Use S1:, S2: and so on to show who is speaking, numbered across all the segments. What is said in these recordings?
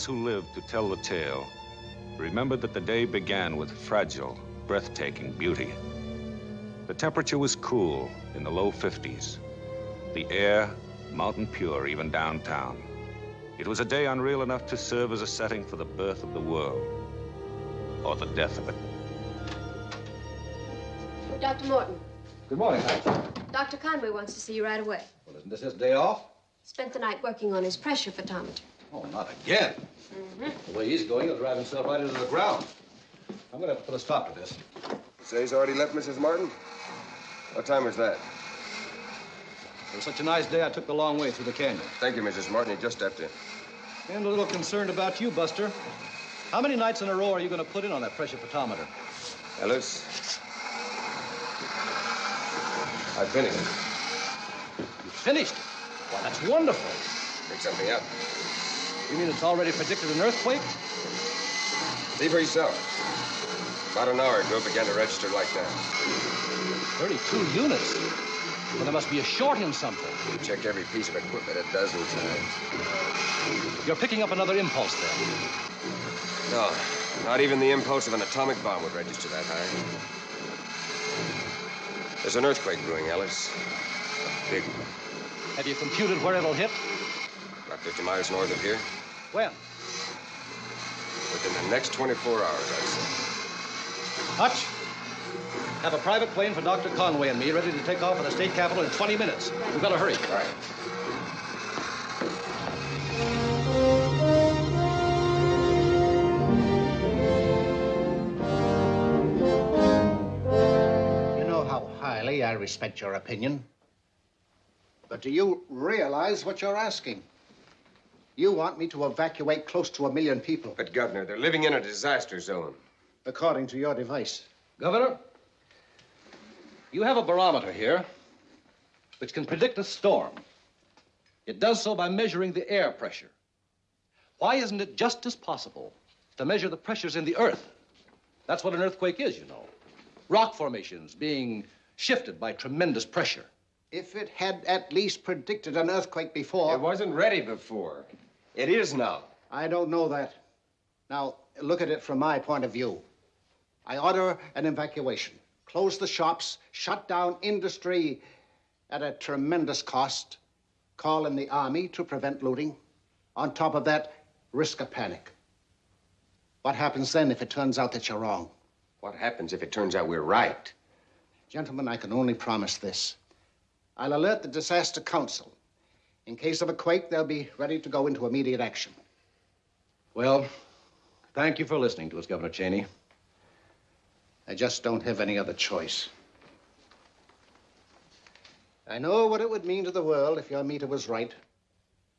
S1: those who lived to tell the tale remembered that the day began with fragile, breathtaking beauty. The temperature was cool in the low 50s. The air, mountain pure, even downtown. It was a day unreal enough to serve as a setting for the birth of the world, or the death of it.
S2: Dr. Morton,
S3: Good morning, Hank.
S2: Dr. Conway wants to see you right away.
S3: Well, isn't this his day off?
S2: Spent the night working on his pressure photometer.
S3: Oh, not again. Mm-hmm. The way he's going, he'll drive himself right into the ground. I'm gonna have to put a stop to this.
S4: You Say he's already left, Mrs. Martin? What time was that?
S3: It was such a nice day, I took the long way through the canyon.
S4: Thank you, Mrs. Martin. He just stepped in.
S3: And a little concerned about you, Buster. How many nights in a row are you gonna put in on that pressure photometer?
S4: Ellis? I finished.
S3: You finished it? Why, that's wonderful.
S4: Pick something up.
S3: You mean it's already predicted an earthquake?
S4: See for yourself. About an hour ago, it began to register like that.
S3: 32 units. Well, there must be a short in something.
S4: We checked every piece of equipment a dozen times.
S3: You're picking up another impulse then.
S4: No, not even the impulse of an atomic bomb would register that high. There's an earthquake brewing, Ellis. A big one.
S3: Have you computed where it'll hit?
S4: About 50 miles north of here.
S3: When?
S4: Within the next 24 hours, I'd say.
S3: Hutch, have a private plane for Dr. Conway and me ready to take off for the state capitol in 20 minutes. We've got to hurry.
S4: All right.
S5: You know how highly I respect your opinion. But do you realize what you're asking? You want me to evacuate close to a million people,
S4: But, Governor, they're living in a disaster zone.
S5: according to your device.
S3: Governor, you have a barometer here which can predict a storm. It does so by measuring the air pressure. Why isn't it just as possible to measure the pressures in the earth? That's what an earthquake is, you know. Rock formations being shifted by tremendous pressure.
S5: If it had at least predicted an earthquake before.
S4: It wasn't ready before. It is now.
S5: I don't know that. Now, look at it from my point of view. I order an evacuation, close the shops, shut down industry at a tremendous cost, call in the army to prevent looting. On top of that, risk a panic. What happens then if it turns out that you're wrong?
S4: What happens if it turns out we're right?
S5: Gentlemen, I can only promise this. I'll alert the Disaster Council. In case of a quake, they'll be ready to go into immediate action.
S3: Well, thank you for listening to us, Governor Cheney.
S5: I just don't have any other choice. I know what it would mean to the world if your meter was right.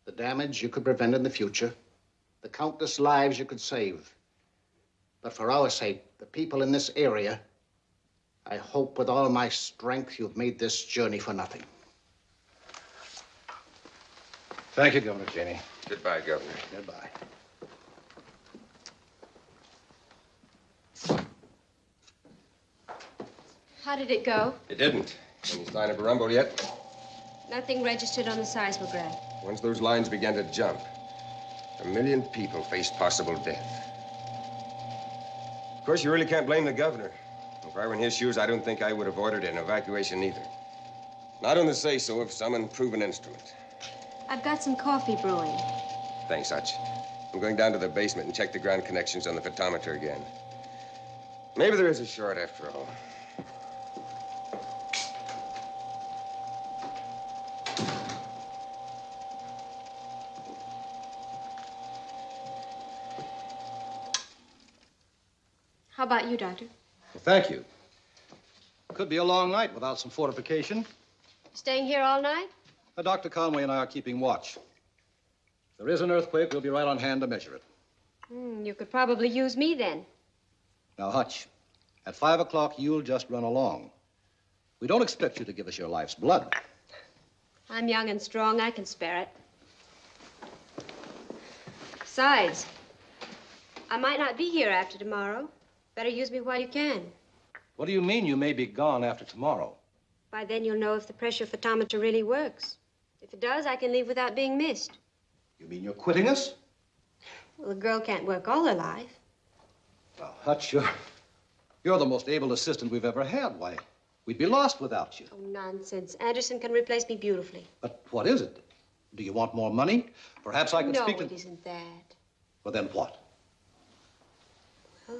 S5: The damage you could prevent in the future, the countless lives you could save. But for our sake, the people in this area, I hope with all my strength you've made this journey for nothing.
S3: Thank you, Governor Cheney.
S4: Goodbye, Governor.
S5: Goodbye.
S2: How did it go?
S4: It didn't. Any sign of a rumble yet?
S2: Nothing registered on the seismograph.
S4: Once those lines began to jump, a million people faced possible death. Of course, you really can't blame the governor. If I were in his shoes, I don't think I would have ordered an evacuation either. Not on the say-so of some unproven instrument.
S2: I've got some coffee brewing.
S4: Thanks, Hutch. I'm going down to the basement and check the ground connections on the photometer again. Maybe there is a short after all.
S2: How about you, Doctor?
S3: Well, thank you. Could be a long night without some fortification.
S2: Staying here all night?
S3: Uh, Dr. Conway and I are keeping watch. If there is an earthquake, we'll be right on hand to measure it.
S2: Hmm, you could probably use me then.
S3: Now, Hutch, at five o'clock, you'll just run along. We don't expect you to give us your life's blood.
S2: I'm young and strong. I can spare it. Besides, I might not be here after tomorrow. Better use me while you can.
S3: What do you mean you may be gone after tomorrow?
S2: By then, you'll know if the pressure photometer really works. If it does, I can leave without being missed.
S3: You mean you're quitting us?
S2: Well, a girl can't work all her life.
S3: Well, Hutch, you're, you're the most able assistant we've ever had. Why, we'd be lost without you.
S2: Oh, nonsense. Anderson can replace me beautifully.
S3: But what is it? Do you want more money? Perhaps I can
S2: no,
S3: speak to...
S2: No, it isn't that.
S3: Well, then what?
S2: Well,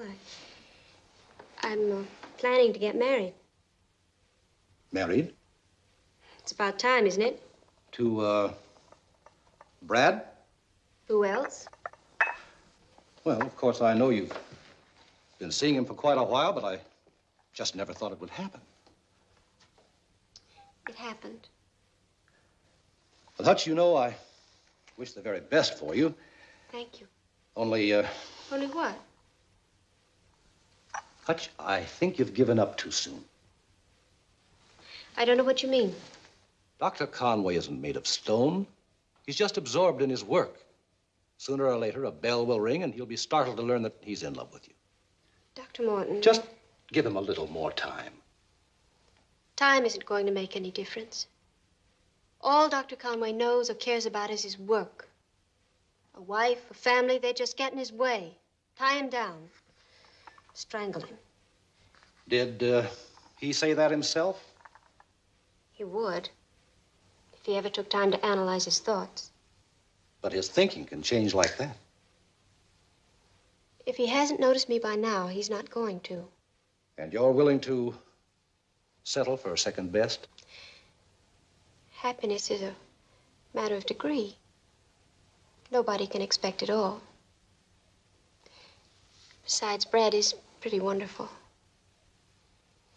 S2: I, I'm uh, planning to get married.
S3: Married?
S2: It's about time, isn't it?
S3: To, uh, Brad?
S2: Who else?
S3: Well, of course, I know you've been seeing him for quite a while, but I just never thought it would happen.
S2: It happened.
S3: Well, Hutch, you know, I wish the very best for you.
S2: Thank you.
S3: Only, uh,
S2: Only what?
S3: Hutch, I think you've given up too soon.
S2: I don't know what you mean.
S3: Dr. Conway isn't made of stone. He's just absorbed in his work. Sooner or later, a bell will ring, and he'll be startled to learn that he's in love with you.
S2: Dr. Morton.
S3: Just give him a little more time.
S2: Time isn't going to make any difference. All Dr. Conway knows or cares about is his work. A wife, a family, they just get in his way, tie him down, strangle him.
S3: Did uh, he say that himself?
S2: He would, if he ever took time to analyze his thoughts.
S3: But his thinking can change like that.
S2: If he hasn't noticed me by now, he's not going to.
S3: And you're willing to settle for a second best?
S2: Happiness is a matter of degree. Nobody can expect it all. Besides, Brad is pretty wonderful.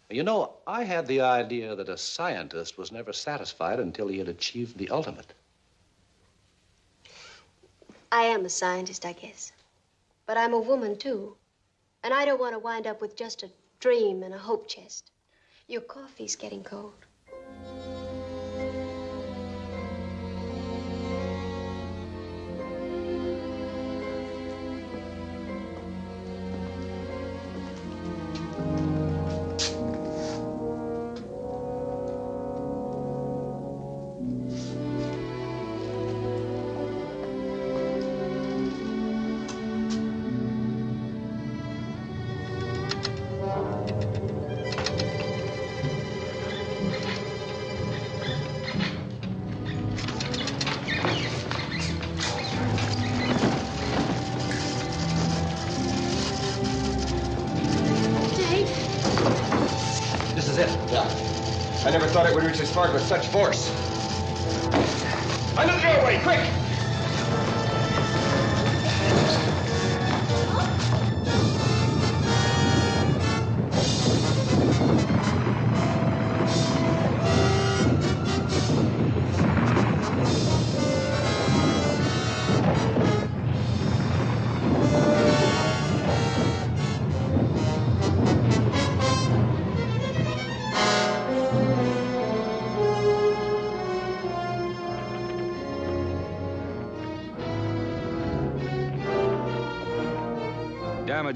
S3: You know, I had the idea that a scientist was never satisfied until he had achieved the ultimate.
S2: I am a scientist, I guess. But I'm a woman, too. And I don't want to wind up with just a dream and a hope chest. Your coffee's getting cold.
S4: Such force.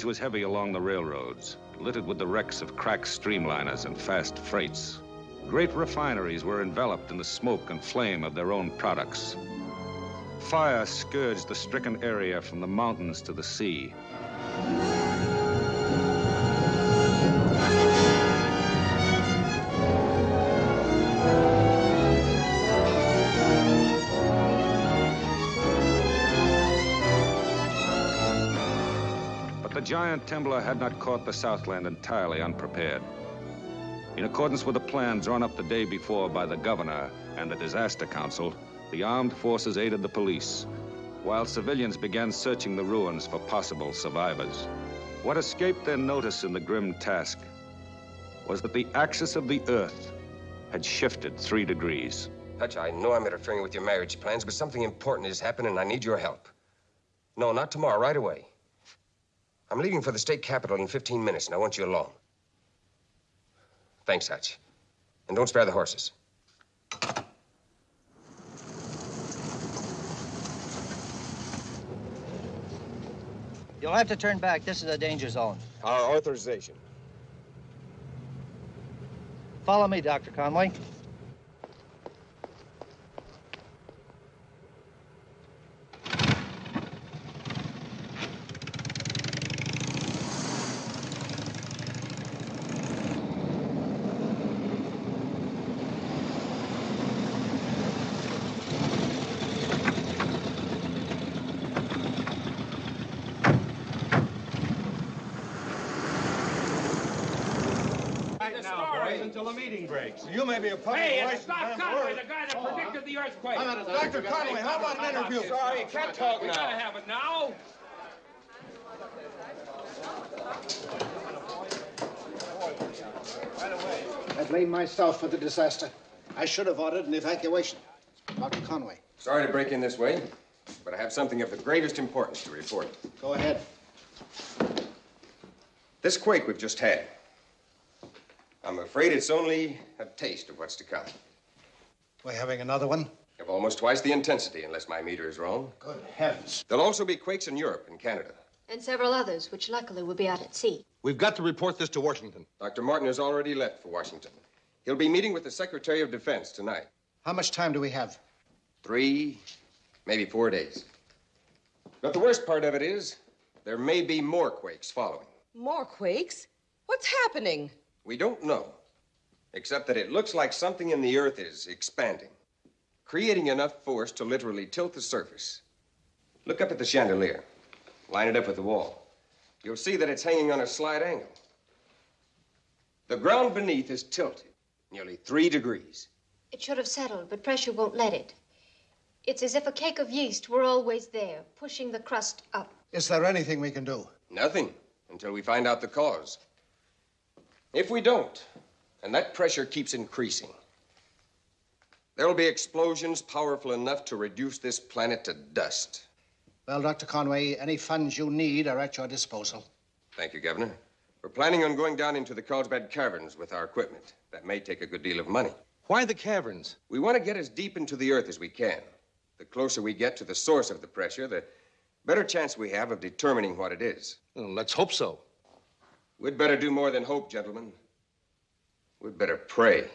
S1: Was heavy along the railroads, littered with the wrecks of cracked streamliners and fast freights. Great refineries were enveloped in the smoke and flame of their own products. Fire scourged the stricken area from the mountains to the sea. Giant temblor had not caught the Southland entirely unprepared. In accordance with a plan drawn up the day before by the governor and the disaster council, the armed forces aided the police, while civilians began searching the ruins for possible survivors. What escaped their notice in the grim task was that the axis of the Earth had shifted three degrees.
S4: Hutch, I know I'm interfering with your marriage plans, but something important has happened and I need your help. No, not tomorrow, right away. I'm leaving for the state capitol in 15 minutes, and I want you along. Thanks, Hutch. And don't spare the horses.
S6: You'll have to turn back. This is a danger zone.
S4: Our authorization.
S6: Follow me, Dr. Conway.
S7: us until the meeting breaks. You may be a public
S8: Hey, it's
S7: relations
S8: Doc
S7: but
S8: Conway,
S7: we're-
S8: the guy that predicted the earthquake.
S7: Dr. Conway, how about an interview?
S8: Sorry, you can't talk We gotta have it now.
S5: I blame myself for the disaster. I should have ordered an evacuation. Dr. Conway,
S4: Sorry to break in this way, but I have something of the greatest importance to report.
S5: go ahead.
S4: This quake we've just had, I'm afraid it's only a taste of what's to come.
S5: We're having another one?
S4: Of almost twice the intensity, unless my meter is wrong.
S5: Good heavens.
S4: There'll also be quakes in Europe and Canada.
S2: And several others, which luckily will be out at sea.
S7: We've got to report this to Washington.
S4: Dr. Martin has already left for Washington. He'll be meeting with the Secretary of Defense tonight.
S5: How much time do we have?
S4: Three, maybe four days. But the worst part of it is, there may be more quakes following.
S9: More quakes? What's happening?
S4: We don't know, except that it looks like something in the earth is expanding, creating enough force to literally tilt the surface. Look up at the chandelier, line it up with the wall. You'll see that it's hanging on a slight angle. The ground beneath is tilted nearly three degrees.
S2: It should have settled, but pressure won't let it. It's as if a cake of yeast were always there, pushing the crust up.
S5: Is there anything we can do?
S4: Nothing until we find out the cause. If we don't, and that pressure keeps increasing, there'll be explosions powerful enough to reduce this planet to dust.
S5: Well, Dr. Conway, any funds you need are at your disposal.
S4: Thank you, Governor. We're planning on going down into the Carlsbad Caverns with our equipment. That may take a good deal of money.
S7: Why the caverns?
S4: We want to get as deep into the earth as we can. The closer we get to the source of the pressure, the better chance we have of determining what it is.
S7: Well, let's hope so.
S4: We'd better do more than hope, gentlemen. We'd better pray.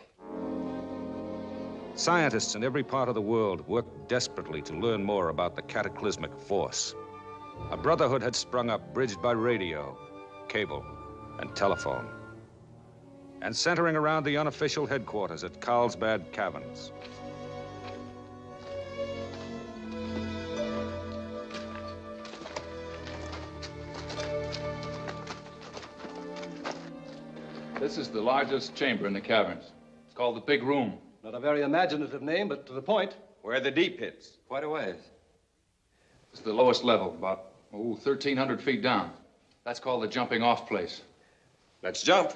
S1: Scientists in every part of the world worked desperately to learn more about the cataclysmic force. A brotherhood had sprung up, bridged by radio, cable, and telephone, and centering around the unofficial headquarters at Carlsbad Caverns.
S10: This is the largest chamber in the caverns. It's called the Big Room.
S3: Not a very imaginative name, but to the point.
S4: Where are the deep pits?
S11: Quite a ways.
S10: It's the lowest level, about, oh, 1,300 feet down. That's called the jumping off place.
S4: Let's jump.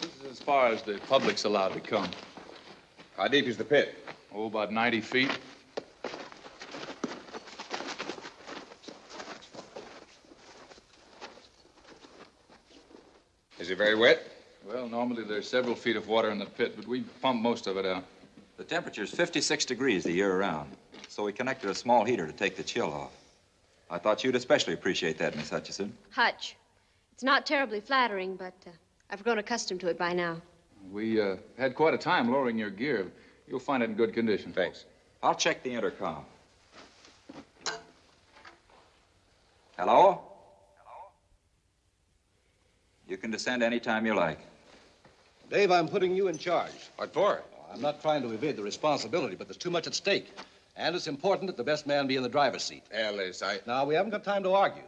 S10: This is as far as the public's allowed to come.
S4: How deep is the pit?
S10: Oh, about 90 feet.
S4: Is it very wet?
S10: Well, normally there's several feet of water in the pit, but we pump most of it out.
S11: The temperature's 56 degrees the year around, so we connected a small heater to take the chill off. I thought you'd especially appreciate that, Miss Hutchison.
S2: Hutch. It's not terribly flattering, but uh, I've grown accustomed to it by now.
S10: We uh, had quite a time lowering your gear. You'll find it in good condition.
S4: Thanks.
S11: I'll check the intercom. Hello? Hello? You can descend any time you like.
S3: Dave, I'm putting you in charge.
S4: What for?
S3: I'm not trying to evade the responsibility, but there's too much at stake. And it's important that the best man be in the driver's seat.
S4: Ellis, I.
S3: Now, we haven't got time to argue.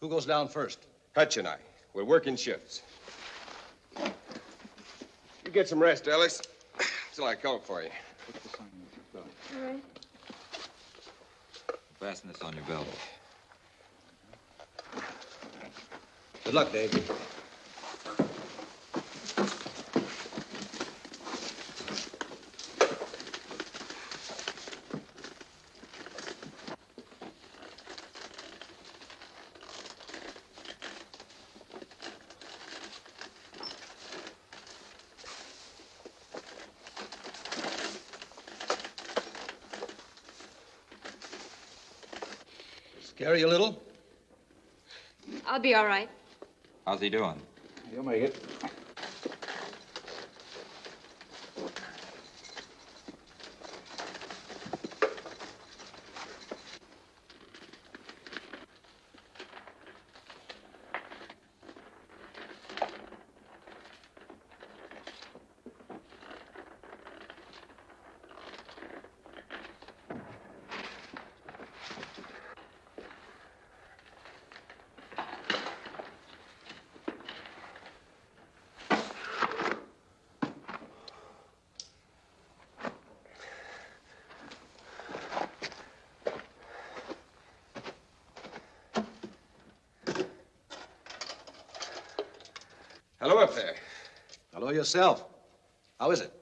S3: Who goes down first?
S4: Hutch and I. We're working shifts. You get some rest, Ellis. Till I call for you.
S2: All right.
S11: Fasten this on your belt.
S3: Good luck, Dave. Scare you a little?
S2: I'll be all right.
S11: How's he doing?
S10: You'll make it.
S4: Hello up there.
S3: Hello yourself. How is it?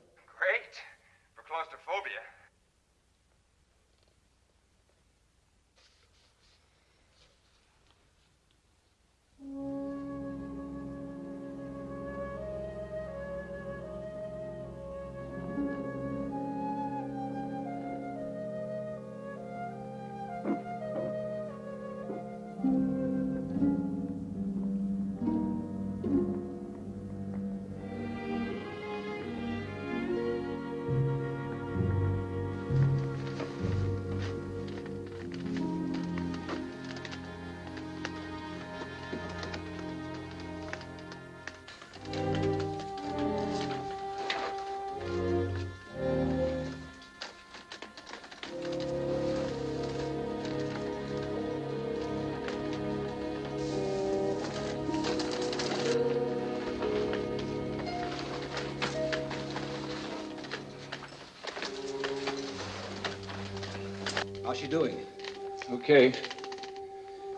S10: Okay.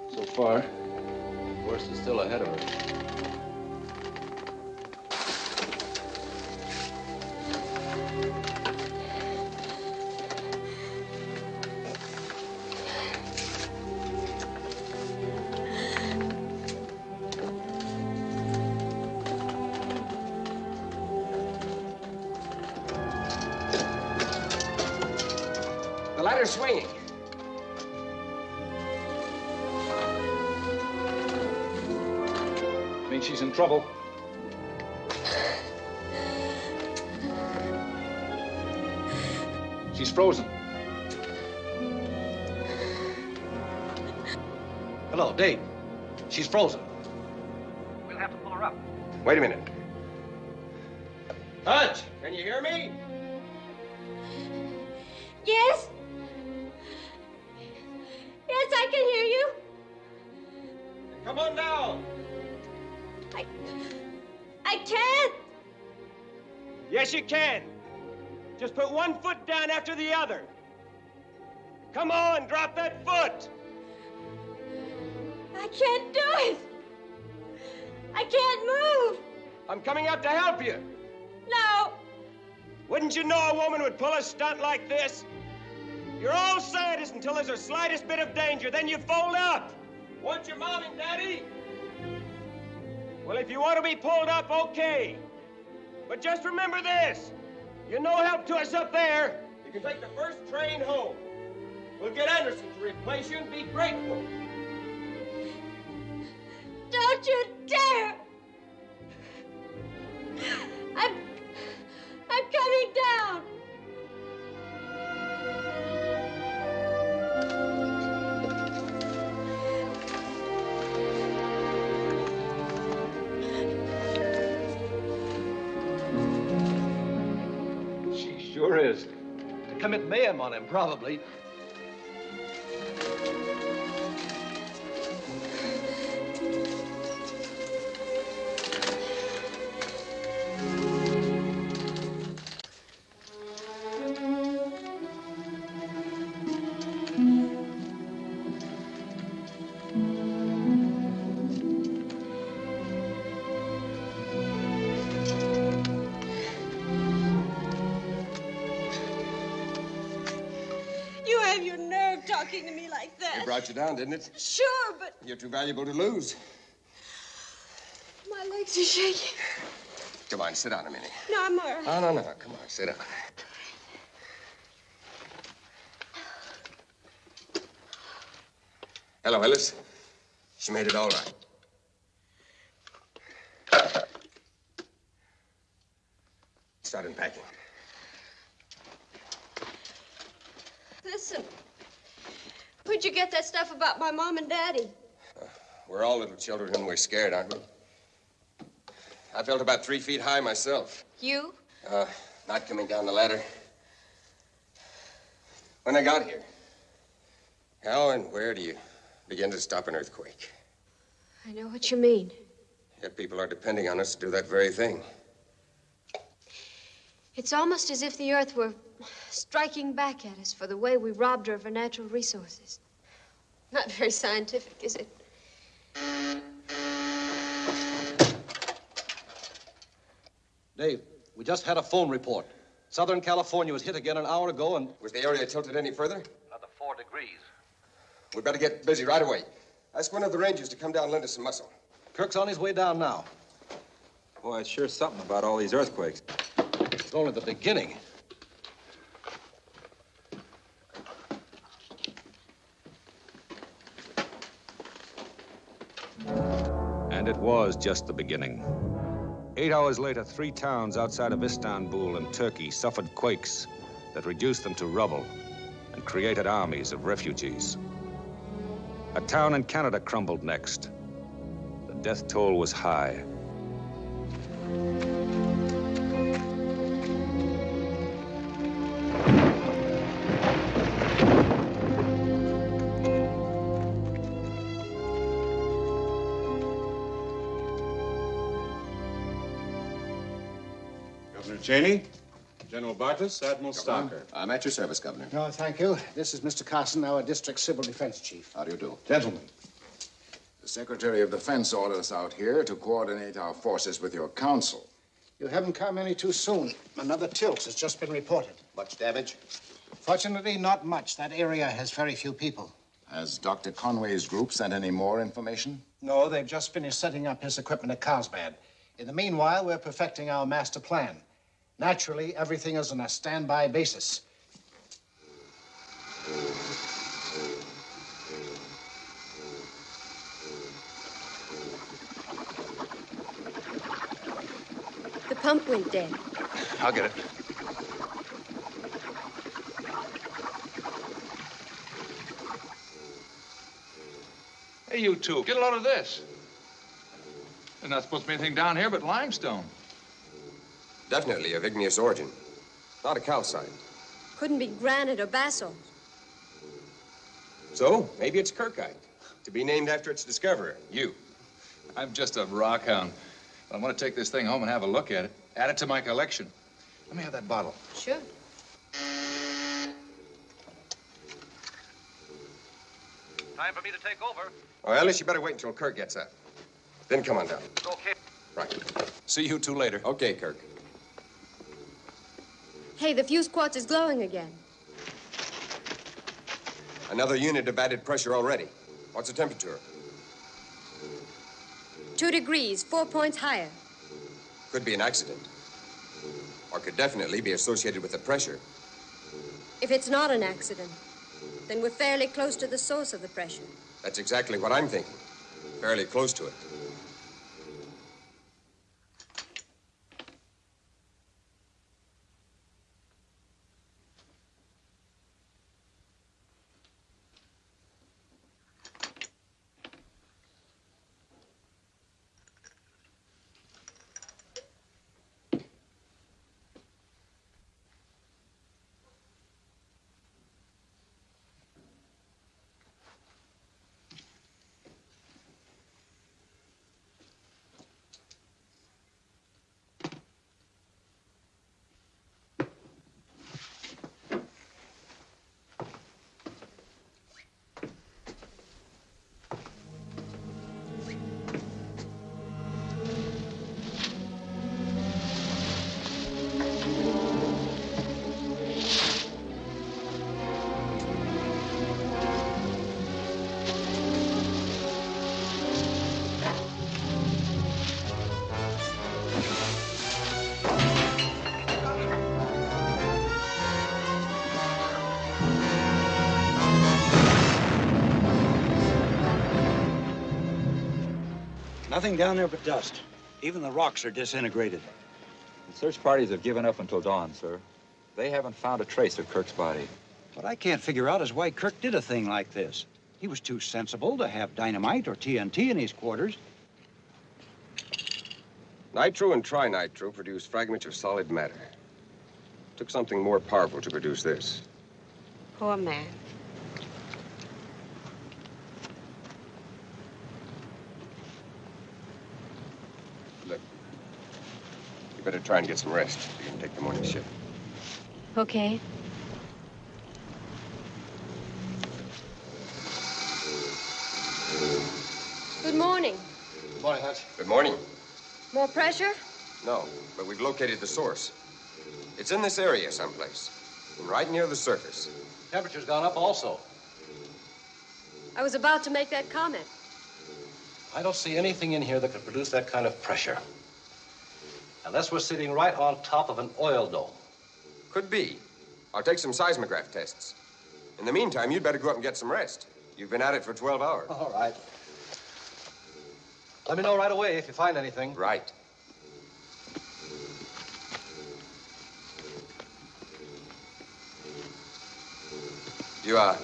S10: So far.
S11: The worst is still ahead of her.
S10: Trouble. She's frozen.
S3: Hello, Dave. She's frozen.
S6: We'll have to pull her up.
S4: Wait a minute. You
S12: know a woman would pull a stunt like this? You're all scientists until there's the slightest bit of danger, then you fold up. Want your mom and daddy? Well, if you want to be pulled up, okay. But just remember this. You're no help to us up there. You can take the first train home. We'll get Anderson to replace you and be grateful.
S2: Don't you dare.
S3: Commit mayhem on him, probably.
S4: Brought you down, didn't it?
S2: Sure, but
S4: You're too valuable to lose.
S2: my legs are shaking.
S4: Come on, sit down a minute.
S2: No, I'm all right.
S4: No, no, no. Come on, sit down. Hello, Ellis. She made it all right. Start unpacking.
S2: Listen. Where'd you get that stuff about my mom and daddy?
S4: We're all little children and we're scared, aren't we? I felt about three feet high myself.
S2: You?
S4: Uh, not coming down the ladder. When I got here, how and where do you begin to stop an earthquake?
S2: I know what you mean.
S4: Yet people are depending on us to do that very thing.
S2: It's almost as if the earth were striking back at us for the way we robbed her of her natural resources. Not very scientific, is it?
S3: Dave, we just had a phone report. Southern California was hit again an hour ago and.
S4: Was the area tilted any further?
S3: Another four degrees.
S4: We better get busy right away. Ask one of the rangers to come down and lend us some muscle.
S3: Kirk's on his way down now.
S11: Boy, it's sure something about all these earthquakes.
S3: It's only the beginning.
S1: And it was just the beginning. Eight hours later, three towns outside of Istanbul in Turkey suffered quakes that reduced them to rubble and created armies of refugees. A town in Canada crumbled next. The death toll was high.
S13: Cheney, General Bartas, Admiral Stocker.
S14: I'm at your service, Governor.
S5: No, thank you. This is Mr. Carson, our district civil defense chief.
S14: How do you do?
S13: Gentlemen.
S14: The Secretary of Defense ordered us out here to coordinate our forces with your council.
S5: You haven't come any too soon. Another tilt has just been reported.
S14: Much damage?
S5: Fortunately, not much. That area has very few people.
S14: Has Dr. Conway's group sent any more information?
S5: No, they've just finished setting up his equipment at Carlsbad. In the meanwhile, we're perfecting our master plan. Naturally, everything is on a standby basis.
S2: The pump went dead.
S10: I'll get it. Hey, you two, get a load of this. There's not supposed to be anything down here but limestone.
S4: Definitely of igneous origin. Not a calcite.
S2: Couldn't be granite or basalt.
S4: So, maybe it's Kirkite. To be named after its discoverer, you.
S10: I'm just a rock hound. I want to take this thing home and have a look at it. Add it to my collection. Let me have that bottle.
S2: Sure.
S3: Time for me to take over.
S4: Well, Ellis, you better wait until Kirk gets up. Then come on down.
S3: Okay.
S4: Right.
S10: See you two later.
S4: Okay, Kirk.
S2: Hey, the fuse quartz is glowing again.
S4: Another unit of added pressure already. What's the temperature?
S2: Two degrees, four points higher.
S4: Could be an accident. Or could definitely be associated with the pressure.
S2: If it's not an accident, then we're fairly close to the source of the pressure.
S4: That's exactly what I'm thinking. Fairly close to it.
S15: Nothing down there but dust. Even the rocks are disintegrated.
S11: The search parties have given up until dawn, sir. They haven't found a trace of Kirk's body.
S15: What I can't figure out is why Kirk did a thing like this. He was too sensible to have dynamite or TNT in his quarters.
S4: Nitro and trinitro produce fragments of solid matter. Took something more powerful to produce this.
S2: Poor man.
S4: Better try and get some rest. You can take the morning shift.
S2: Okay. Good morning.
S5: Good morning, Hutch.
S4: Good morning.
S2: More pressure?
S4: No, but we've located the source. It's in this area someplace, and right near the surface.
S3: Temperature's gone up also.
S2: I was about to make that comment.
S3: I don't see anything in here that could produce that kind of pressure. Unless we're sitting right on top of an oil dome.
S4: Could be. I'll take some seismograph tests. In the meantime, you'd better go up and get some rest. You've been at it for 12 hours.
S3: All right. Let me know right away if you find anything.
S4: Right. You, uh,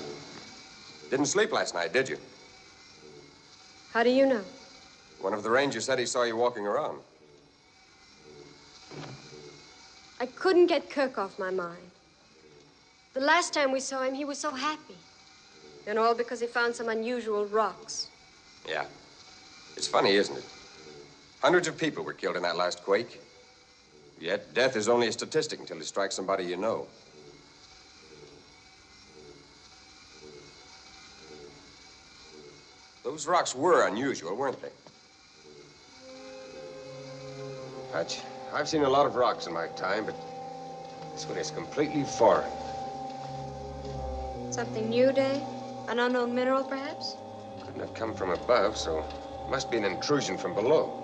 S4: didn't sleep last night, did you?
S2: How do you know?
S4: One of the rangers said he saw you walking around.
S2: I couldn't get Kirk off my mind. The last time we saw him, he was so happy. And all because he found some unusual rocks.
S4: Yeah. It's funny, isn't it? Hundreds of people were killed in that last quake. Yet death is only a statistic until it strikes somebody you know. Those rocks were unusual, weren't they? Hutch, I've seen a lot of rocks in my time, but this one is completely foreign.
S2: Something new, Dave? An unknown mineral, perhaps?
S4: Couldn't have come from above, so it must be an intrusion from below.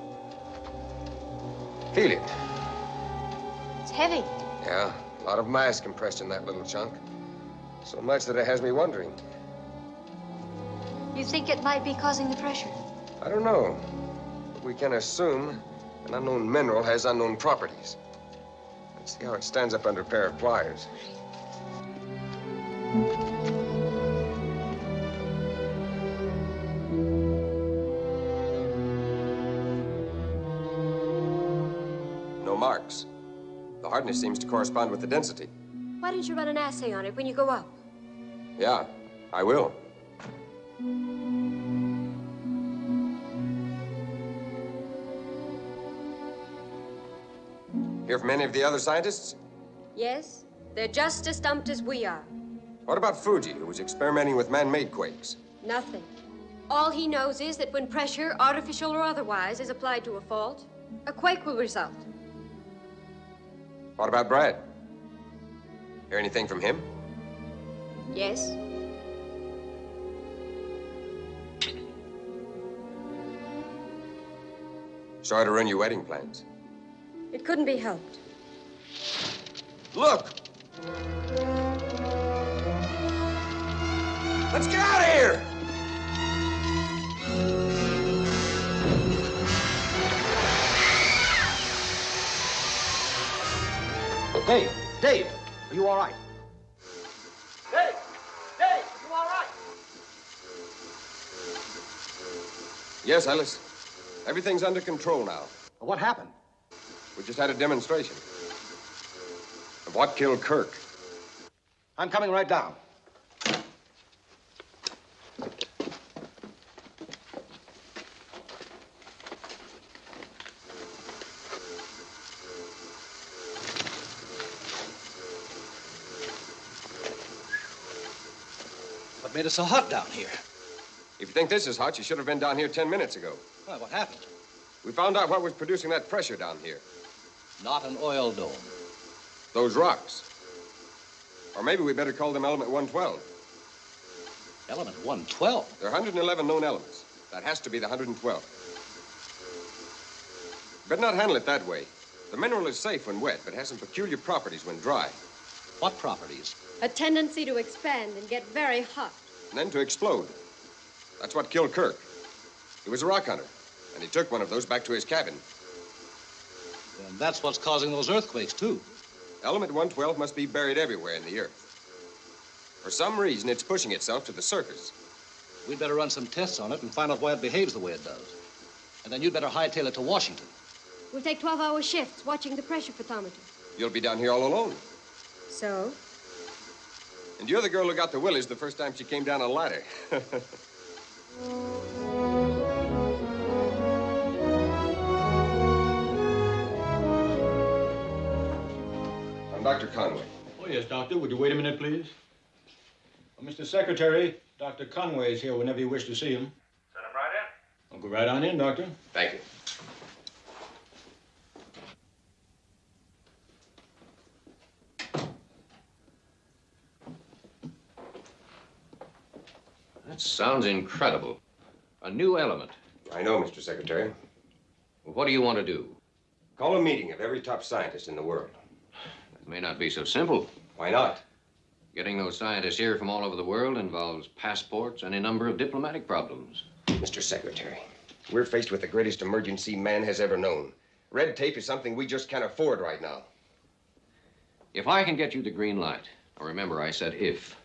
S4: Feel it.
S2: It's heavy.
S4: Yeah, a lot of mass compressed in that little chunk. So much that it has me wondering.
S2: You think it might be causing the pressure?
S4: I don't know. But we can assume an unknown mineral has unknown properties. Let's see how it stands up under a pair of pliers. No marks. The hardness seems to correspond with the density.
S2: Why don't you run an assay on it when you go up?
S4: Yeah, I will. Hear from any of the other scientists?
S2: Yes, they're just as stumped as we are.
S4: What about Fuji, who was experimenting with man-made quakes?
S2: Nothing. All he knows is that when pressure, artificial or otherwise, is applied to a fault, a quake will result.
S4: What about Brad? Hear anything from him?
S2: Yes?
S4: Sorry to ruin your wedding plans.
S2: It couldn't be helped.
S4: Look! Let's get out of here!
S5: Dave, Dave, are you all right?
S12: Dave! Dave, are you all right?
S4: Yes, Ellis. Everything's under control now.
S5: What happened?
S4: We just had a demonstration of what killed Kirk.
S5: I'm coming right down.
S3: What made it so hot down here?
S4: If you think this is hot, you should have been down here ten minutes ago.
S3: Well, what happened?
S4: We found out what was producing that pressure down here.
S3: Not an oil dome.
S4: Those rocks. Or maybe we better call them element 112.
S3: Element 112?
S4: There are 111 known elements. That has to be the 112. Better not handle it that way. The mineral is safe when wet, but has some peculiar properties when dry.
S3: What properties?
S2: A tendency to expand and get very hot.
S4: And then to explode. That's what killed Kirk. He was a rock hunter, and he took one of those back to his cabin.
S3: And that's what's causing those earthquakes, too.
S4: Element 112 must be buried everywhere in the earth. For some reason, it's pushing itself to the surface.
S3: We'd better run some tests on it and find out why it behaves the way it does. And then you'd better hightail it to Washington.
S2: We'll take 12 hour shifts watching the pressure photometer.
S4: You'll be down here all alone.
S2: So?
S4: And you're the girl who got the willies the first time she came down a ladder. I'm Dr. Conway.
S16: Oh, yes, doctor. Would you wait a minute, please? Uh, well, Mr. Secretary, Dr. Conway is here whenever you wish to see him.
S12: Send him right in.
S16: I'll go right on in, doctor.
S4: Thank you.
S17: That sounds incredible. A new element.
S4: I know, Mr. Secretary.
S17: What do you want to do?
S4: Call a meeting of every top scientist in the world.
S17: May not be so simple.
S4: Why not?
S17: Getting those scientists here from all over the world involves passports and a number of diplomatic problems.
S4: Mr. Secretary, we're faced with the greatest emergency man has ever known. Red tape is something we just can't afford right now.
S17: If I can get you the green light, now remember I said if,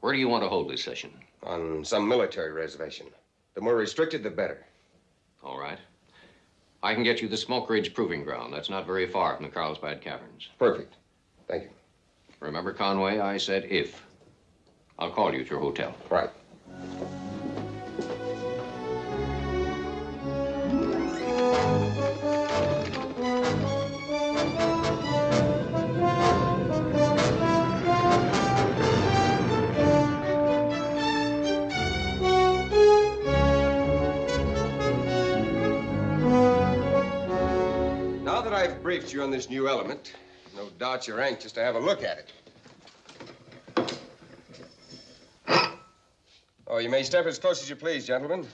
S17: where do you want to hold this session?
S4: On some military reservation. The more restricted, the better.
S17: All right. I can get you the Smoke Ridge Proving Ground. That's not very far from the Carlsbad Caverns.
S4: Perfect. Thank you.
S17: Remember, Conway, I said if. I'll call you at your hotel.
S4: Right. Briefed you on this new element, no doubt you're anxious to have a look at it. Oh, you may step as close as you please, gentlemen.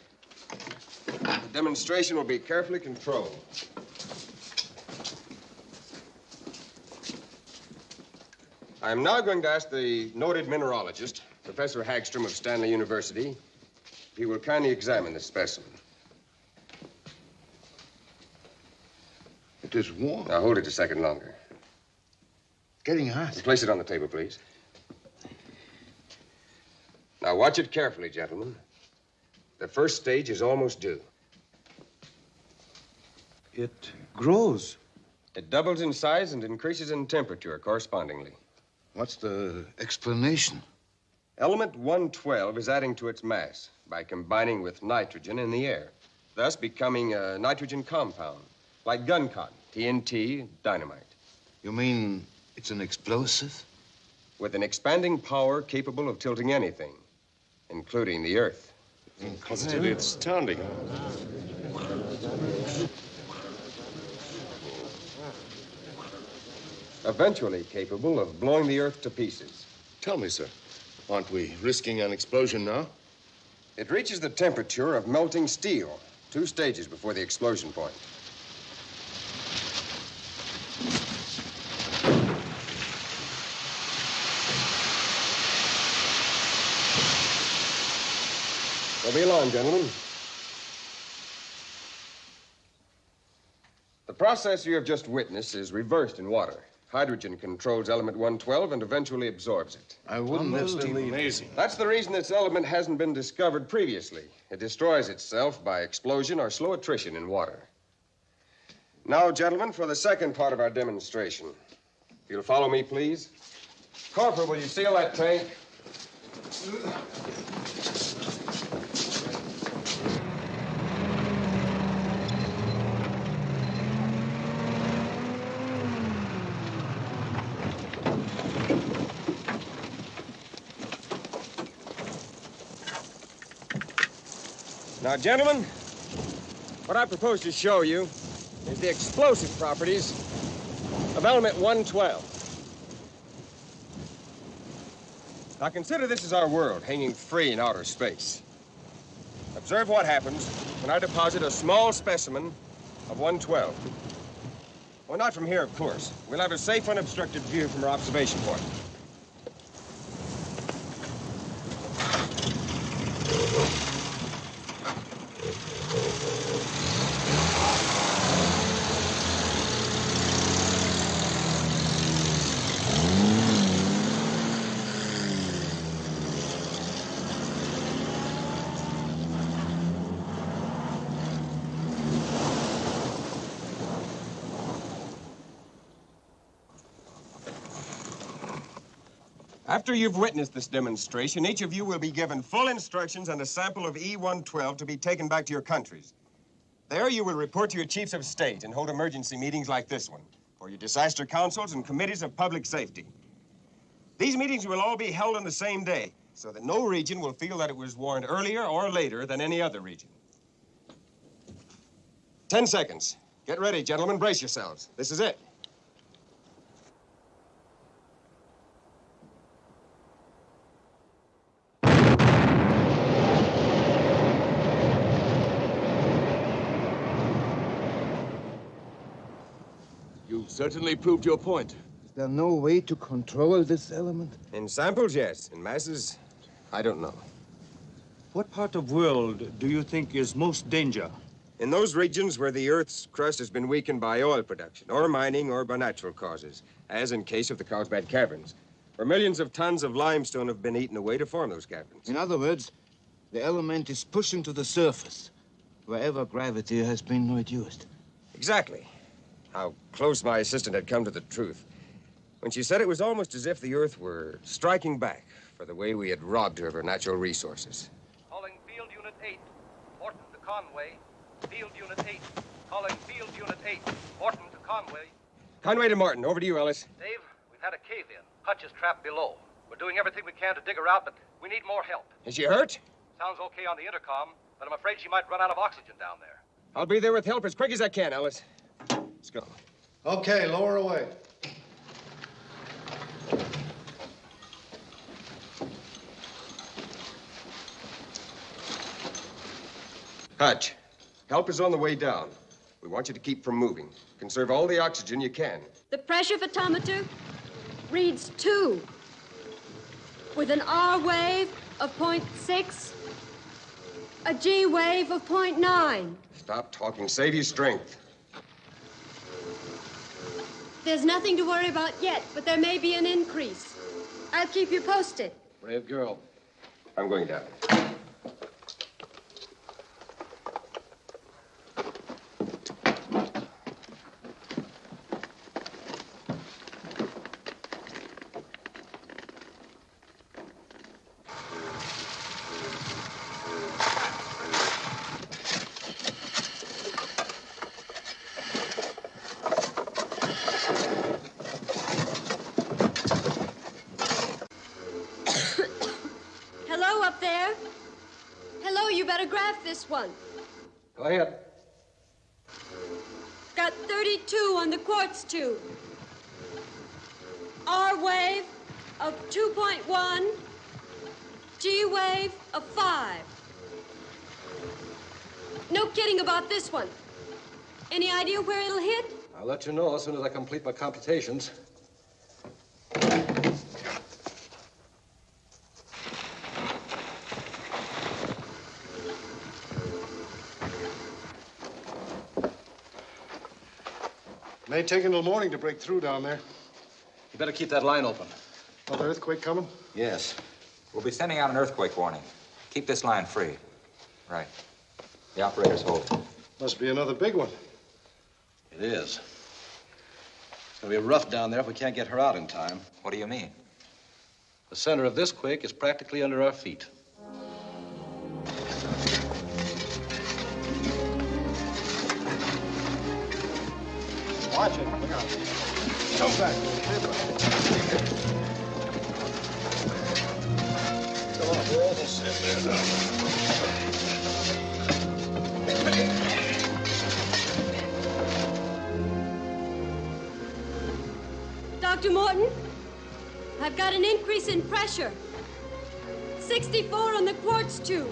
S4: The demonstration will be carefully controlled. I am now going to ask the noted mineralogist, Professor Hagstrom of Stanley University, if he will kindly examine this specimen.
S14: It is warm.
S4: Now, hold it a second longer.
S14: It's getting hot.
S4: Place it on the table, please. Now, watch it carefully, gentlemen. The first stage is almost due.
S14: It grows.
S4: It doubles in size and increases in temperature correspondingly.
S14: What's the explanation?
S4: Element 112 is adding to its mass by combining with nitrogen in the air, thus becoming a nitrogen compound, like gun cotton, TNT, dynamite.
S14: You mean it's an explosive?
S4: With an expanding power capable of tilting anything, including the Earth.
S13: Positively astounding.
S4: Eventually capable of blowing the Earth to pieces.
S13: Tell me, sir, aren't we risking an explosion now?
S4: It reaches the temperature of melting steel, two stages before the explosion point. Don't be alarmed, gentlemen. The process you have just witnessed is reversed in water. Hydrogen controls element 112 and eventually absorbs it.
S14: I wouldn't have believed
S13: Amazing.
S4: That's the reason this element hasn't been discovered previously. It destroys itself by explosion or slow attrition in water. Now, gentlemen, for the second part of our demonstration. If you'll follow me, please. Corporal, will you seal that tank? Now, gentlemen, what I propose to show you is the explosive properties of element 112. Now, consider this is our world hanging free in outer space. Observe what happens when I deposit a small specimen of 112. Well, not from here, of course. We'll have a safe, unobstructed view from our observation point. After you've witnessed this demonstration, each of you will be given full instructions and a sample of E-112 to be taken back to your countries. There you will report to your chiefs of state and hold emergency meetings like this one for your disaster councils and committees of public safety. These meetings will all be held on the same day, so that no region will feel that it was warned earlier or later than any other region. Ten seconds. Get ready, gentlemen. Brace yourselves. This is it.
S18: Certainly proved your point.
S19: Is there no way to control this element?
S4: In samples, yes. In masses, I don't know.
S16: What part of the world do you think is most danger?
S4: In those regions where the Earth's crust has been weakened by oil production, or mining, or by natural causes, as in case of the Carlsbad Caverns, where millions of tons of limestone have been eaten away to form those caverns.
S19: In other words, the element is pushing to the surface, wherever gravity has been reduced.
S4: Exactly. How close my assistant had come to the truth. When she said it was almost as if the Earth were striking back for the way we had robbed her of her natural resources.
S3: Calling Field Unit 8. Morton to Conway. Field Unit 8. Calling Field Unit 8. Morton to Conway.
S4: Conway to Morton. Over to you, Ellis.
S3: Dave, we've had a cave-in. Hutch is trapped below. We're doing everything we can to dig her out, but we need more help.
S4: Is she hurt?
S3: Sounds okay on the intercom, but I'm afraid she might run out of oxygen down there.
S4: I'll be there with help as quick as I can, Ellis. Let's go.
S5: Okay, lower away.
S4: Hutch, help is on the way down. We want you to keep from moving. Conserve all the oxygen you can.
S2: The pressure photometer reads two with an R wave of 0.6, a G wave of 0.9.
S4: Stop talking. Save your strength.
S2: There's nothing to worry about yet, but there may be an increase. I'll keep you posted.
S3: Brave girl.
S4: I'm going down.
S2: Hello up there. Hello, you better graph this one.
S3: Go ahead.
S2: Got 32 on the quartz tube. R wave of 2.1, G wave of 5. No kidding about this one. Any idea where it'll hit?
S3: I'll let you know as soon as I complete my computations.
S5: May take until morning to break through down there.
S3: You better keep that line open.
S5: Another earthquake coming?
S11: Yes. We'll be sending out an earthquake warning. Keep this line free. Right. The operator's hold.
S5: Must be another big one.
S3: It is. It's gonna be rough down there if we can't get her out in time.
S11: What do you mean?
S3: The center of this quake is practically under our feet.
S5: Watch it. Look out. Come back. Come on, we're almost in there now.
S2: Dr. Morton, I've got an increase in pressure. 64 on the quartz tube.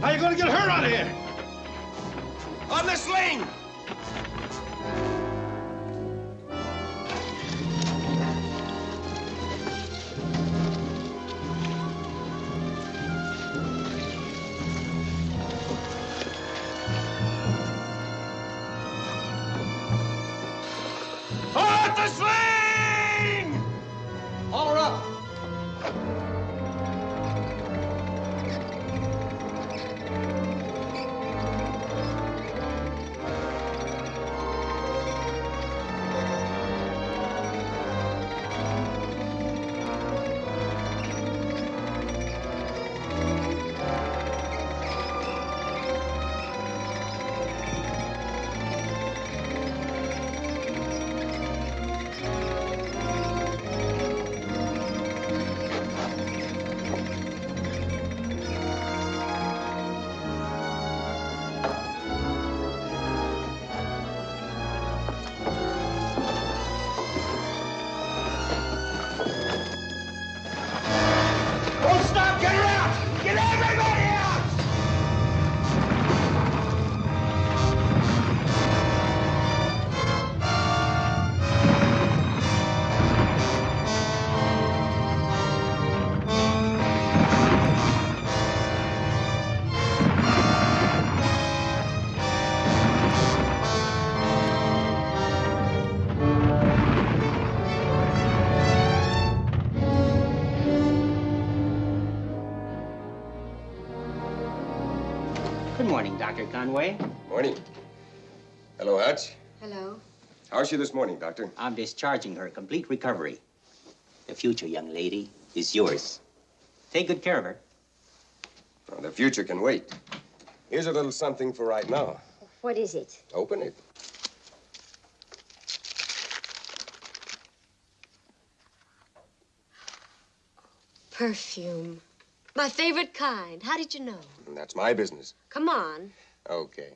S12: How you
S5: gonna get her out of here?
S12: On the sling.
S18: Conway.
S4: Morning. Hello, Hutch.
S2: Hello.
S4: How's she this morning, Doctor?
S18: I'm discharging her. Complete recovery. The future, young lady, is yours. Take good care of her.
S4: Well, the future can wait. Here's a little something for right now.
S2: What is it?
S4: Open it.
S2: Perfume. My favorite kind. How did you know?
S4: That's my business.
S2: Come on.
S4: Okay.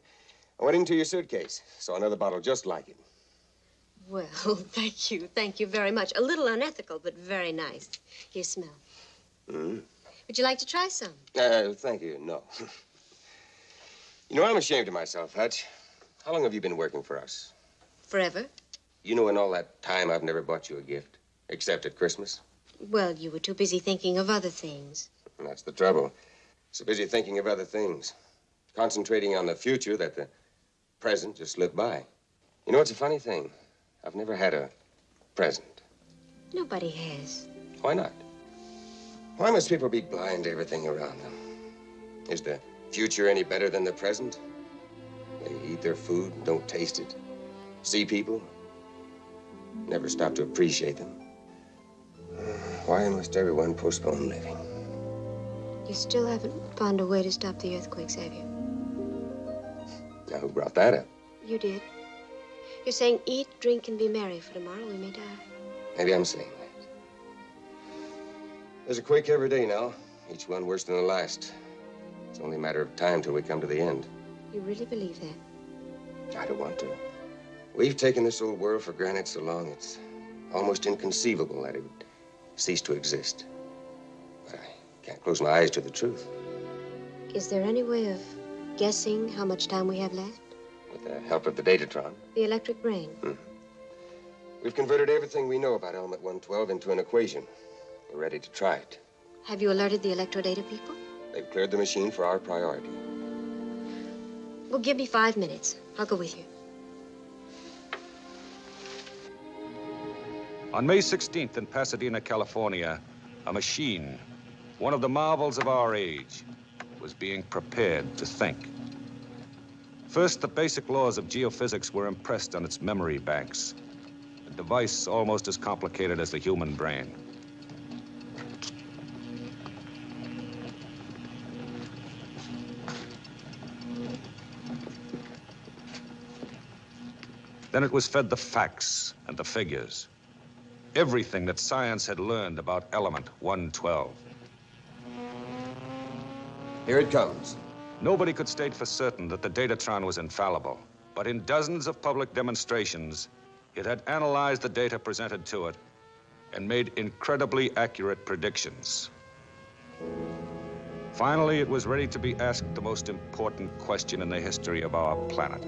S4: I went into your suitcase. Saw another bottle just like it.
S2: Well, thank you. Thank you very much. A little unethical, but very nice. Here, smell.
S4: Mm.
S2: Would you like to try some?
S4: Uh, thank you. No. you know, I'm ashamed of myself, Hutch. How long have you been working for us?
S2: Forever?
S4: You know, in all that time, I've never bought you a gift, except at Christmas.
S2: Well, you were too busy thinking of other things.
S4: And that's the trouble. So busy thinking of other things, concentrating on the future that the present just slipped by. You know, it's a funny thing. I've never had a present.
S2: Nobody has.
S4: Why not? Why must people be blind to everything around them? Is the future any better than the present? They eat their food and don't taste it. See people, never stop to appreciate them. Why must everyone postpone living?
S2: You still haven't found a way to stop the earthquakes, have you?
S4: Now, who brought that up?
S2: You did. You're saying eat, drink, and be merry, for tomorrow we may die.
S4: Maybe I'm saying that. There's a quake every day now, each one worse than the last. It's only a matter of time till we come to the end.
S2: You really believe that?
S4: I don't want to. We've taken this old world for granted so long, it's almost inconceivable that it would cease to exist. But I can't close my eyes to the truth.
S2: Is there any way of guessing how much time we have left?
S4: With the help of the Datatron,
S2: The electric brain. Hmm.
S4: we've converted everything we know about element 112 into an equation. We're ready to try it.
S2: Have you alerted the electrodata people?
S4: They've cleared the machine for our priority.
S2: Well, give me five minutes. I'll go with you.
S1: On May 16th in Pasadena, California, a machine, one of the marvels of our age, was being prepared to think. First, the basic laws of geophysics were impressed on its memory banks, a device almost as complicated as the human brain. Then it was fed the facts and the figures. Everything that science had learned about element 112.
S4: Here it comes.
S1: Nobody could state for certain that the Datatron was infallible, but in dozens of public demonstrations, it had analyzed the data presented to it and made incredibly accurate predictions. Finally, it was ready to be asked the most important question in the history of our planet.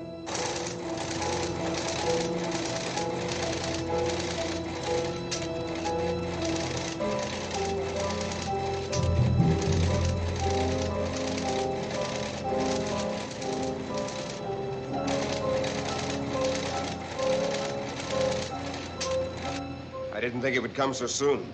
S4: I it would come so soon.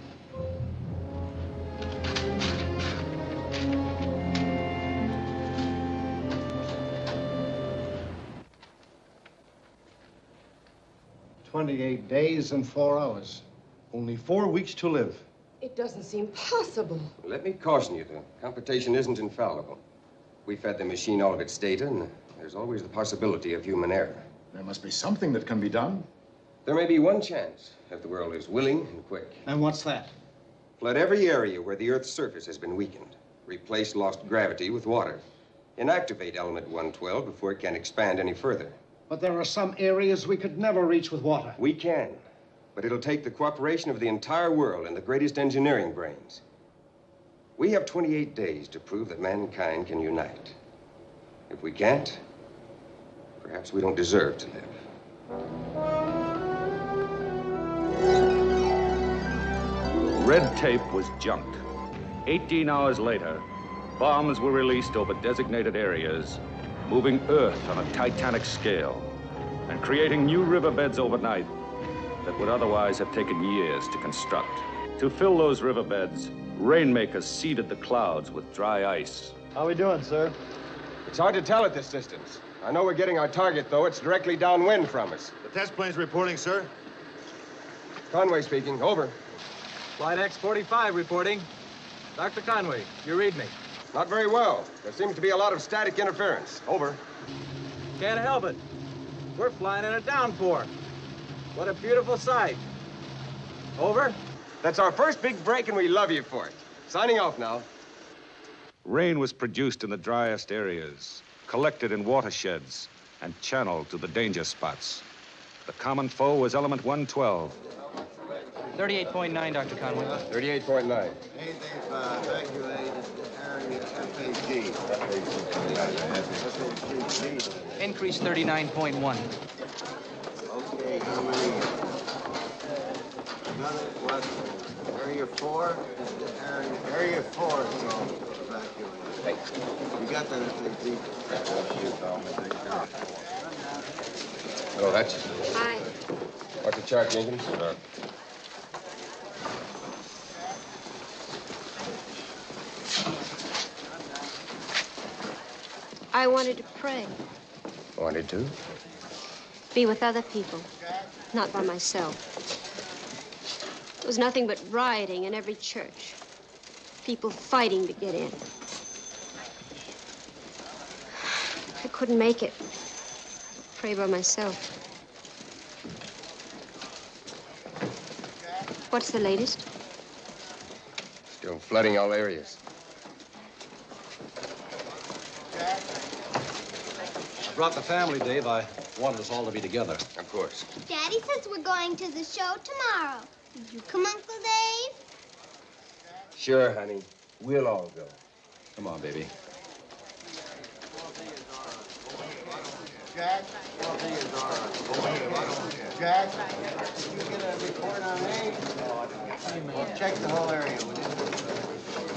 S5: Twenty-eight days and four hours.
S13: Only four weeks to live.
S9: It doesn't seem possible.
S4: Let me caution you, the computation isn't infallible. We fed the machine all of its data, and there's always the possibility of human error.
S14: There must be something that can be done.
S4: There may be one chance, if the world is willing and quick.
S5: And what's that?
S4: Flood every area where the Earth's surface has been weakened. Replace lost gravity with water. Inactivate element 112 before it can expand any further.
S5: But there are some areas we could never reach with water.
S4: We can. But it'll take the cooperation of the entire world and the greatest engineering brains. We have 28 days to prove that mankind can unite. If we can't, perhaps we don't deserve to live.
S1: Red tape was junked. 18 hours later, bombs were released over designated areas, moving Earth on a titanic scale and creating new riverbeds overnight that would otherwise have taken years to construct. To fill those riverbeds, rainmakers seeded the clouds with dry ice.
S20: How are we doing, sir?
S4: It's hard to tell at this distance. I know we're getting our target, though. It's directly downwind from us.
S7: The test plane's reporting, sir.
S4: Conway speaking. Over.
S3: Flight X-45 reporting. Dr. Conway, you read me.
S4: Not very well. There seems to be a lot of static interference. Over.
S3: Can't help it. We're flying in a downpour. What a beautiful sight. Over.
S4: That's our first big break, and we love you for it. Signing off now.
S1: Rain was produced in the driest areas, collected in watersheds, and channeled to the danger spots. The common foe was element 112.
S6: 38.9, Dr. Conway.
S4: 38.9.
S6: Increase 39.1.
S19: Okay, how many? Another, what, area four? Area, area four, so evacuate. You got that FAG?
S4: Hello, Hutch.
S2: Hi.
S4: What's the chart, Jenkins?
S2: I wanted to pray,
S4: wanted to?
S2: be with other people, not by myself. There was nothing but rioting in every church, people fighting to get in. I couldn't make it. Pray by myself. What's the latest?
S4: Still flooding all areas.
S3: Brought the family, Dave. I wanted us all to be together.
S4: Of course.
S20: Daddy says we're going to the show tomorrow. Will you come, Uncle Dave?
S4: Sure, honey. We'll all go.
S3: Come on, baby.
S19: Jack? Jack? Did you get a report on me? Well, check the whole area, will you?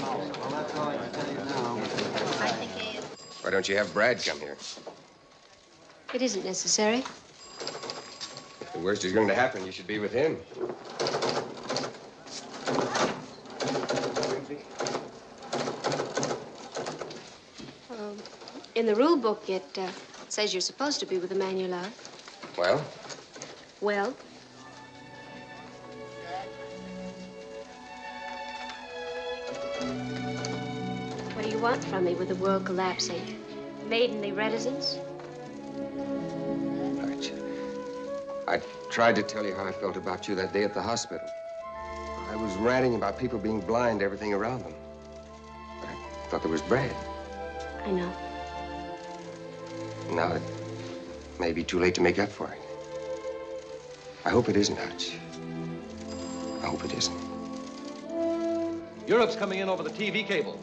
S19: Well, that's all I can tell you now.
S4: Why don't you have Brad come here?
S2: It isn't necessary.
S4: If the worst is going to happen, you should be with him.
S2: Um, in the rule book, it uh, says you're supposed to be with the man you love.
S4: Well,
S2: Well, what do you want from me with the world collapsing? Maidenly reticence?
S4: Tried to tell you how I felt about you that day at the hospital. I was ranting about people being blind to everything around them. But I thought there was Brad.
S2: I know.
S4: Now it may be too late to make up for it. I hope it isn't, Hutch. I hope it isn't.
S3: Europe's coming in over the TV cable.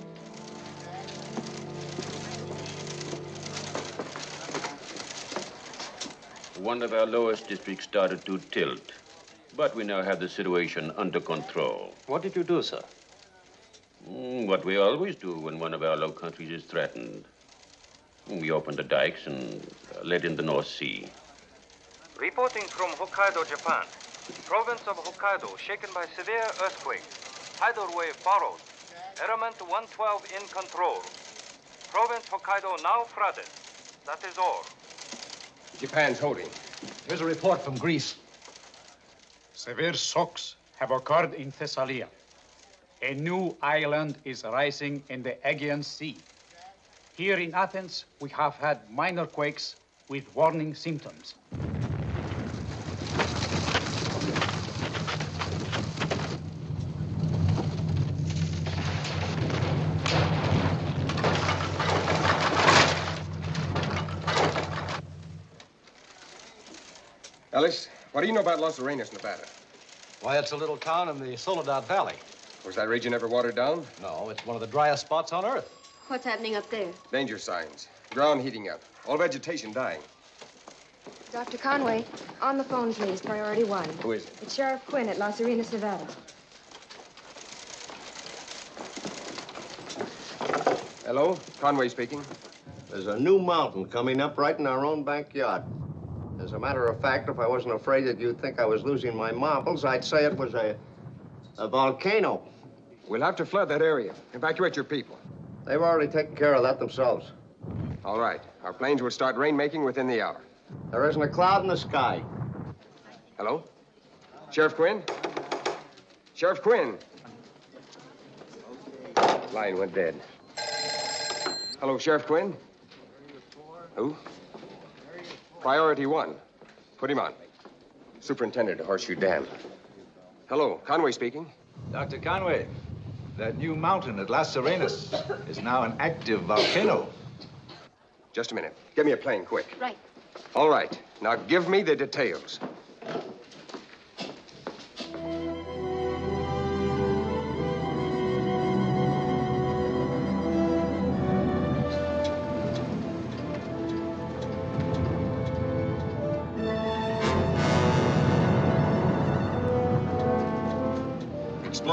S21: One of our lowest districts started to tilt, but we now have the situation under control.
S3: What did you do, sir?
S21: Mm, what we always do when one of our low countries is threatened. We open the dikes and let in the North Sea.
S22: Reporting from Hokkaido, Japan. Province of Hokkaido shaken by severe earthquake. Tidal wave borrowed. Element 112 in control. Province Hokkaido now flooded. That is all.
S4: Japan's holding.
S3: Here's a report from Greece.
S23: Severe shocks have occurred in Thessalia. A new island is rising in the Aegean Sea. Here in Athens, we have had minor quakes with warning symptoms.
S4: Ellis, what do you know about Los Arenas, Nevada?
S3: Why, it's a little town in the Soledad Valley.
S4: Was that region ever watered down?
S3: No, it's one of the driest spots on Earth.
S2: What's happening up there?
S4: Danger signs. Ground heating up. All vegetation dying.
S9: Dr. Conway, on the phone, please. Priority one.
S4: Who is it?
S9: It's Sheriff Quinn at Las Arenas, Nevada.
S4: Hello? Conway speaking.
S24: There's a new mountain coming up right in our own backyard. As a matter of fact, if I wasn't afraid that you'd think I was losing my marbles, I'd say it was a, a volcano.
S4: We'll have to flood that area. Evacuate your people.
S24: They've already taken care of that themselves.
S4: All right. Our planes will start rainmaking within the hour.
S24: There isn't a cloud in the sky.
S4: Hello? Sheriff Quinn? Sheriff Quinn? Line went dead. Hello, Sheriff Quinn? Who? Priority one. Put him on. Superintendent of Horseshoe Dam. Hello, Conway speaking.
S25: Dr. Conway, that new mountain at Las Arenas is now an active volcano.
S4: Just a minute. Get me a plane, quick.
S2: Right.
S4: All right. Now give me the details.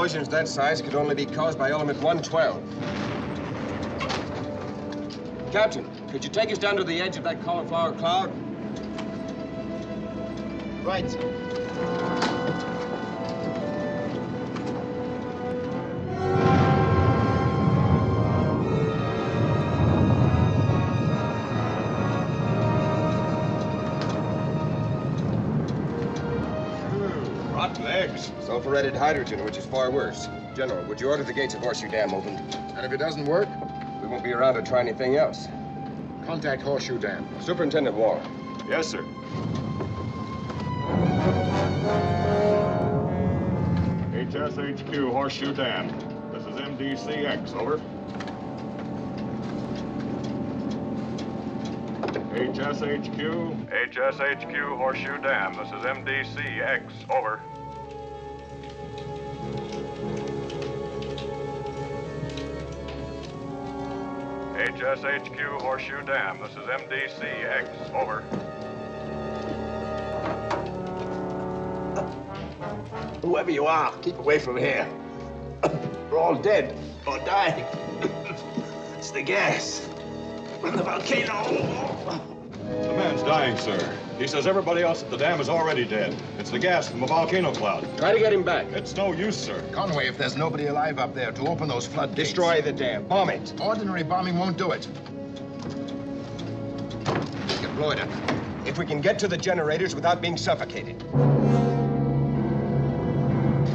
S4: Explosions that size could only be caused by element 112. Captain, could you take us down to the edge of that cauliflower cloud?
S5: Right, sir.
S4: Rotten eggs. Sulfuretted hydrogen, which is far worse. General, would you order the gates of Horseshoe Dam opened?
S14: And if it doesn't work?
S4: We won't be around to try anything else.
S14: Contact Horseshoe Dam.
S4: Superintendent Wall.
S13: Yes, sir. HSHQ Horseshoe Dam. This is MDCX, over. HSHQ. HSHQ Horseshoe Dam. This is MDCX, over. HSHQ Horseshoe Dam. This is MDCX, over.
S24: Whoever you are, keep away from here. We're all dead or dying. it's the gas from the volcano.
S13: The man's dying, sir. He says everybody else at the dam is already dead. It's the gas from a volcano cloud.
S4: Try to get him back.
S13: It's no use, sir.
S14: Conway, if there's nobody alive up there to open those floodgates...
S4: Destroy the dam. Bomb it.
S14: Ordinary bombing won't do it.
S4: We can blow it up. If we can get to the generators without being suffocated.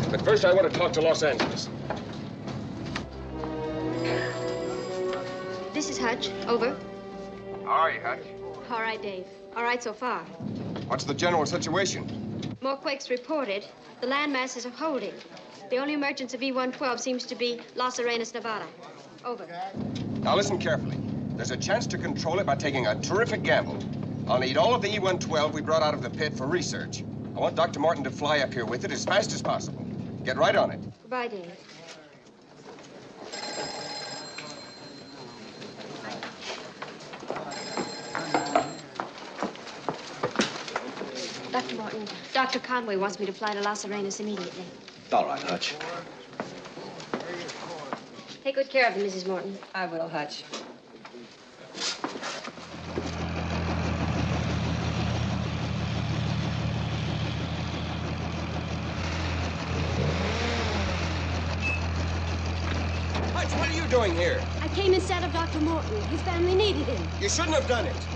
S4: But first, I want to talk to Los Angeles.
S2: This is Hutch. Over.
S4: How are you, Hutch?
S2: All right, Dave. All right so far.
S4: What's the general situation?
S2: More quakes reported. The land masses are holding. The only emergence of E-112 seems to be Las Arenas, Nevada. Over.
S4: Now listen carefully. There's a chance to control it by taking a terrific gamble. I'll need all of the E-112 we brought out of the pit for research. I want Dr. Morton to fly up here with it as fast as possible. Get right on it.
S2: Goodbye, Dave. Dr. Morton, Dr. Conway wants me to fly to Las Arenas immediately.
S3: All right, Hutch.
S2: Take good care of them, Mrs. Morton.
S26: I will, Hutch.
S4: Hutch, what are you doing here?
S2: I came instead of Dr. Morton. His family needed him.
S4: You shouldn't have done it.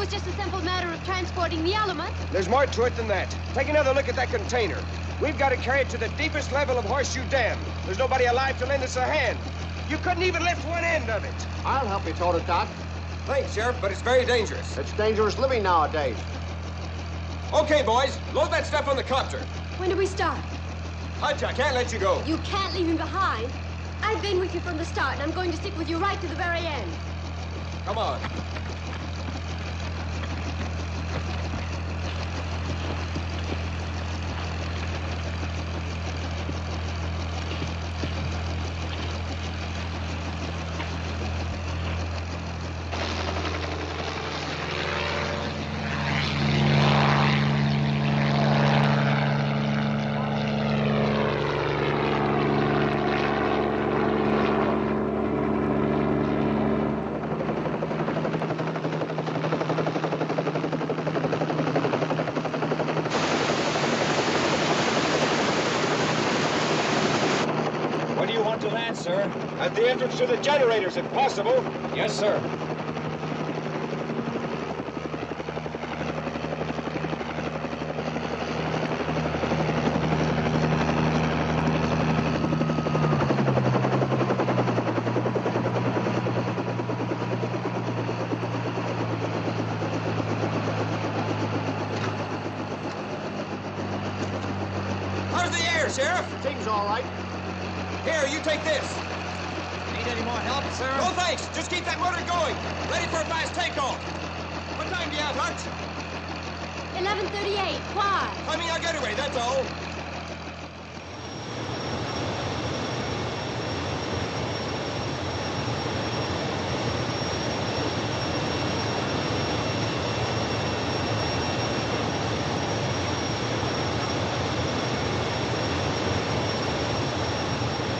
S2: Why? It was just a simple matter of transporting the element.
S4: There's more to it than that. Take another look at that container. We've got to carry it to the deepest level of Horseshoe Dam. There's nobody alive to lend us a hand. You couldn't even lift one end of it.
S5: I'll help you tote it, Doc.
S4: Thanks, Sheriff, but it's very dangerous.
S5: It's dangerous living nowadays.
S4: Okay, boys, load that stuff on the copter.
S2: When do we start?
S4: Hutch, I can't let you go.
S2: You can't leave him behind. I've been with you from the start, and I'm going to stick with you right to the very end.
S4: Come on.
S12: the entrance to the generators if possible.
S16: Yes, sir.
S4: How's the air, Sheriff?
S24: Things all right.
S4: Here, you take this.
S27: Need any more help, sir?
S4: No thanks. Just keep that motor going. Ready for a fast takeoff. What time do you have, Hutch?
S2: 1138. Why?
S4: Timing our getaway, that's all.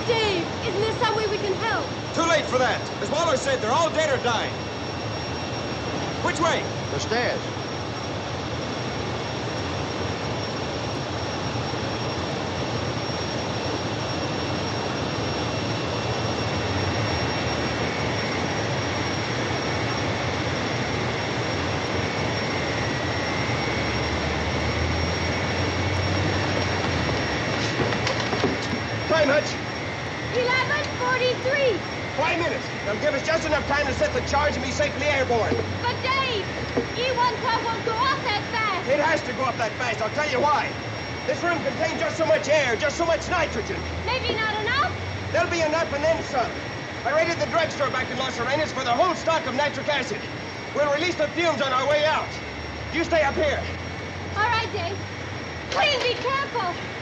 S2: Dave, isn't there some way we can help?
S4: Too late for that. As Waller said, they're all dead or dying. Which way?
S24: The stairs.
S4: Time, Hutch.
S2: 1143.
S4: Five minutes. They'll give us just enough time to set the charge and be safely airborne.
S2: But Dave, E-112 won't go off that fast.
S4: It has to go up that fast. I'll tell you why. This room contains just so much air, just so much nitrogen.
S2: Maybe not enough.
S4: There'll be enough and then some. I raided the drugstore back in Los Arenas for the whole stock of nitric acid. We'll release the fumes on our way out. You stay up here.
S2: All right, Dave. Please be careful.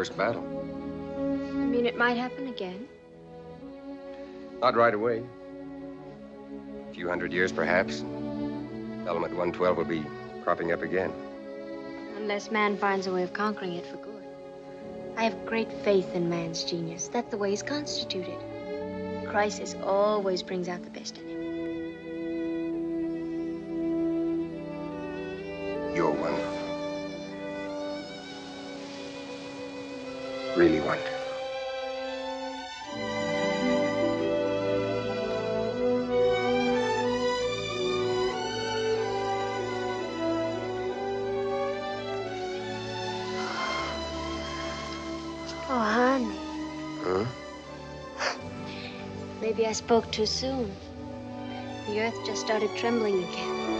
S28: First battle.
S29: You mean it might happen again?
S28: Not right away. A few hundred years, perhaps. Element 112 will be cropping up again.
S29: Unless man finds a way of conquering it for good.
S2: I have great faith in man's genius. That's the way he's constituted. Crisis always brings out the best in him.
S4: You're wonderful. Really wonderful.
S2: Oh, honey.
S4: Huh?
S2: Maybe I spoke too soon. The earth just started trembling again.